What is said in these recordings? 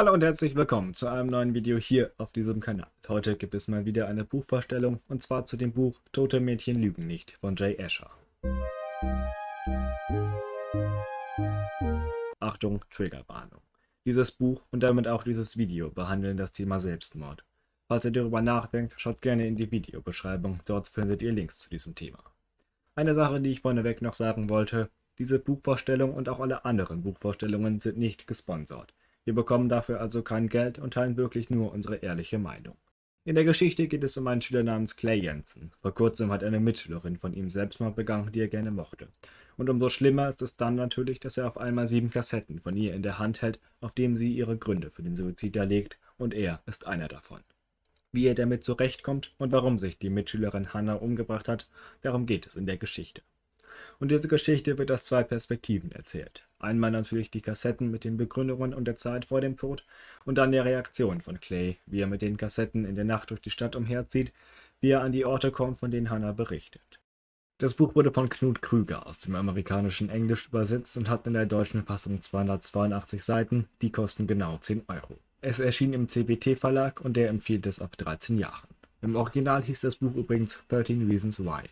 Hallo und herzlich willkommen zu einem neuen Video hier auf diesem Kanal. Heute gibt es mal wieder eine Buchvorstellung und zwar zu dem Buch Tote Mädchen lügen nicht von Jay Asher. Achtung, Triggerwarnung. Dieses Buch und damit auch dieses Video behandeln das Thema Selbstmord. Falls ihr darüber nachdenkt, schaut gerne in die Videobeschreibung, dort findet ihr Links zu diesem Thema. Eine Sache, die ich vorneweg noch sagen wollte, diese Buchvorstellung und auch alle anderen Buchvorstellungen sind nicht gesponsert. Wir bekommen dafür also kein Geld und teilen wirklich nur unsere ehrliche Meinung. In der Geschichte geht es um einen Schüler namens Clay Jensen. Vor kurzem hat eine Mitschülerin von ihm Selbstmord begangen, die er gerne mochte. Und umso schlimmer ist es dann natürlich, dass er auf einmal sieben Kassetten von ihr in der Hand hält, auf denen sie ihre Gründe für den Suizid erlegt, und er ist einer davon. Wie er damit zurechtkommt und warum sich die Mitschülerin Hannah umgebracht hat, darum geht es in der Geschichte. Und diese Geschichte wird aus zwei Perspektiven erzählt. Einmal natürlich die Kassetten mit den Begründungen und der Zeit vor dem Tod und dann die Reaktion von Clay, wie er mit den Kassetten in der Nacht durch die Stadt umherzieht, wie er an die Orte kommt, von denen Hannah berichtet. Das Buch wurde von Knut Krüger aus dem amerikanischen Englisch übersetzt und hat in der deutschen Fassung 282 Seiten, die kosten genau 10 Euro. Es erschien im CBT Verlag und der empfiehlt es ab 13 Jahren. Im Original hieß das Buch übrigens 13 Reasons Why.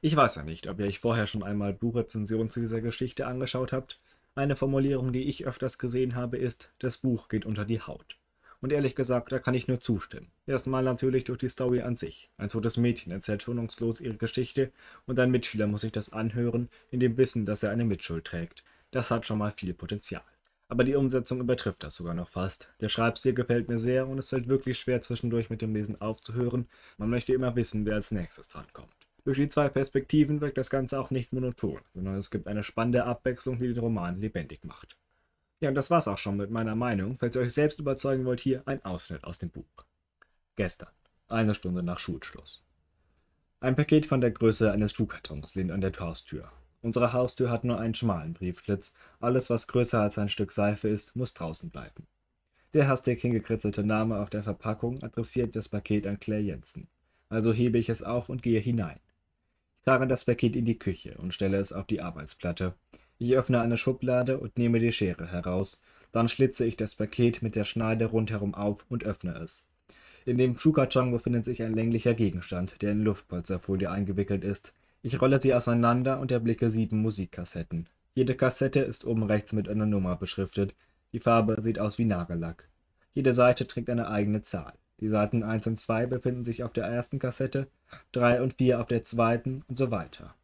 Ich weiß ja nicht, ob ihr euch vorher schon einmal Buchrezensionen zu dieser Geschichte angeschaut habt. Eine Formulierung, die ich öfters gesehen habe, ist, das Buch geht unter die Haut. Und ehrlich gesagt, da kann ich nur zustimmen. Erstmal natürlich durch die Story an sich. Ein totes Mädchen erzählt schonungslos ihre Geschichte und ein Mitschüler muss sich das anhören, in dem Wissen, dass er eine Mitschuld trägt. Das hat schon mal viel Potenzial. Aber die Umsetzung übertrifft das sogar noch fast. Der Schreibstil gefällt mir sehr und es fällt wirklich schwer zwischendurch mit dem Lesen aufzuhören. Man möchte immer wissen, wer als nächstes drankommt. Durch die zwei Perspektiven wirkt das Ganze auch nicht monoton, sondern es gibt eine spannende Abwechslung, die den Roman lebendig macht. Ja, und das war's auch schon mit meiner Meinung. Falls ihr euch selbst überzeugen wollt, hier ein Ausschnitt aus dem Buch. Gestern, eine Stunde nach Schulschluss. Ein Paket von der Größe eines Schuhkartons lehnt an der Haustür. Unsere Haustür hat nur einen schmalen Briefschlitz. Alles, was größer als ein Stück Seife ist, muss draußen bleiben. Der hastig hingekritzelte Name auf der Verpackung adressiert das Paket an Claire Jensen. Also hebe ich es auf und gehe hinein trage das Paket in die Küche und stelle es auf die Arbeitsplatte. Ich öffne eine Schublade und nehme die Schere heraus. Dann schlitze ich das Paket mit der Schneide rundherum auf und öffne es. In dem Schuhkarton befindet sich ein länglicher Gegenstand, der in Luftpolsterfolie eingewickelt ist. Ich rolle sie auseinander und erblicke sieben Musikkassetten. Jede Kassette ist oben rechts mit einer Nummer beschriftet. Die Farbe sieht aus wie Nagellack. Jede Seite trägt eine eigene Zahl. Die Seiten 1 und 2 befinden sich auf der ersten Kassette, 3 und 4 auf der zweiten und so weiter.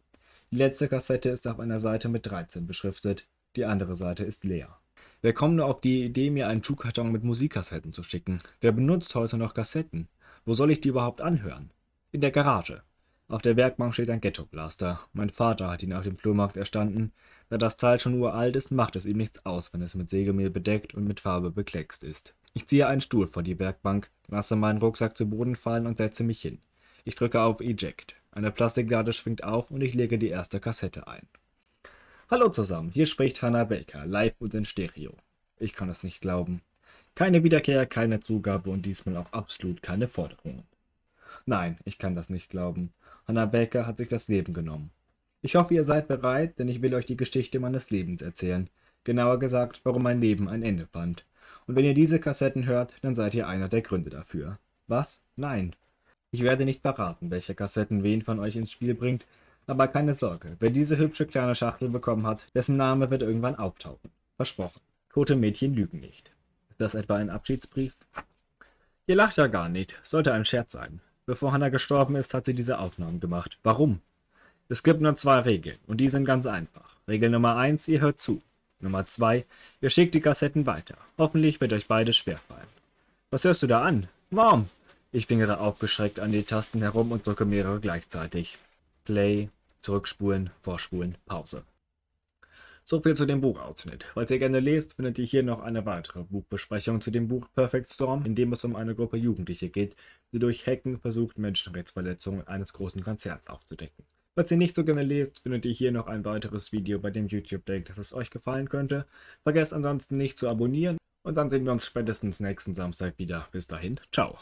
Die letzte Kassette ist auf einer Seite mit 13 beschriftet, die andere Seite ist leer. Wer kommt nur auf die Idee, mir einen Schuhkarton mit Musikkassetten zu schicken? Wer benutzt heute noch Kassetten? Wo soll ich die überhaupt anhören? In der Garage. Auf der Werkbank steht ein Ghetto-Blaster. Mein Vater hat ihn auf dem Flohmarkt erstanden. Da das Teil schon uralt ist, macht es ihm nichts aus, wenn es mit Sägemehl bedeckt und mit Farbe bekleckst ist. Ich ziehe einen Stuhl vor die Werkbank, lasse meinen Rucksack zu Boden fallen und setze mich hin. Ich drücke auf Eject. Eine Plastiklade schwingt auf und ich lege die erste Kassette ein. Hallo zusammen, hier spricht Hannah Baker, live und in Stereo. Ich kann es nicht glauben. Keine Wiederkehr, keine Zugabe und diesmal auch absolut keine Forderungen. Nein, ich kann das nicht glauben. Hannah Baker hat sich das Leben genommen. Ich hoffe, ihr seid bereit, denn ich will euch die Geschichte meines Lebens erzählen. Genauer gesagt, warum mein Leben ein Ende fand. Und wenn ihr diese Kassetten hört, dann seid ihr einer der Gründe dafür. Was? Nein. Ich werde nicht verraten, welche Kassetten wen von euch ins Spiel bringt, aber keine Sorge, wer diese hübsche kleine Schachtel bekommen hat, dessen Name wird irgendwann auftauchen. Versprochen. Tote Mädchen lügen nicht. Ist das etwa ein Abschiedsbrief? Ihr lacht ja gar nicht. Sollte ein Scherz sein. Bevor Hannah gestorben ist, hat sie diese Aufnahmen gemacht. Warum? Es gibt nur zwei Regeln und die sind ganz einfach. Regel Nummer eins: ihr hört zu. Nummer 2. Ihr schickt die Kassetten weiter. Hoffentlich wird euch beides schwerfallen. Was hörst du da an? Mom! Ich fingere aufgeschreckt an die Tasten herum und drücke mehrere gleichzeitig. Play, zurückspulen, vorspulen, Pause. So viel zu dem Buchausschnitt. Falls ihr gerne lest, findet ihr hier noch eine weitere Buchbesprechung zu dem Buch Perfect Storm, in dem es um eine Gruppe Jugendliche geht, die durch Hacken versucht, Menschenrechtsverletzungen eines großen Konzerns aufzudecken. Falls ihr nicht so gerne lest, findet ihr hier noch ein weiteres Video, bei dem YouTube denkt, dass es euch gefallen könnte. Vergesst ansonsten nicht zu abonnieren und dann sehen wir uns spätestens nächsten Samstag wieder. Bis dahin, ciao.